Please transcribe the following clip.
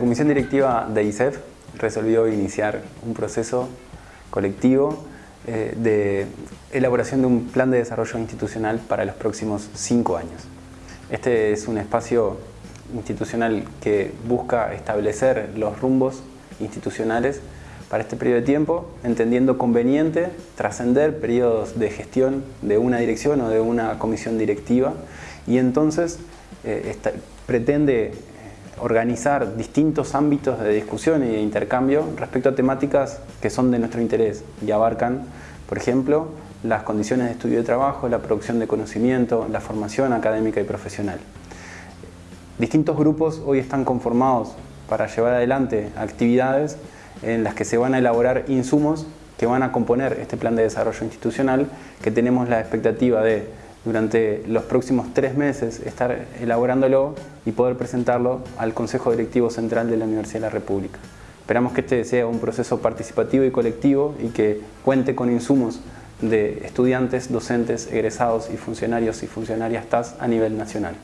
comisión directiva de ISEF resolvió iniciar un proceso colectivo eh, de elaboración de un plan de desarrollo institucional para los próximos cinco años. Este es un espacio institucional que busca establecer los rumbos institucionales para este periodo de tiempo, entendiendo conveniente trascender periodos de gestión de una dirección o de una comisión directiva y entonces eh, pretende organizar distintos ámbitos de discusión y de intercambio respecto a temáticas que son de nuestro interés y abarcan, por ejemplo, las condiciones de estudio de trabajo, la producción de conocimiento, la formación académica y profesional. Distintos grupos hoy están conformados para llevar adelante actividades en las que se van a elaborar insumos que van a componer este plan de desarrollo institucional que tenemos la expectativa de durante los próximos tres meses estar elaborándolo y poder presentarlo al Consejo Directivo Central de la Universidad de la República. Esperamos que este sea un proceso participativo y colectivo y que cuente con insumos de estudiantes, docentes, egresados y funcionarios y funcionarias TAS a nivel nacional.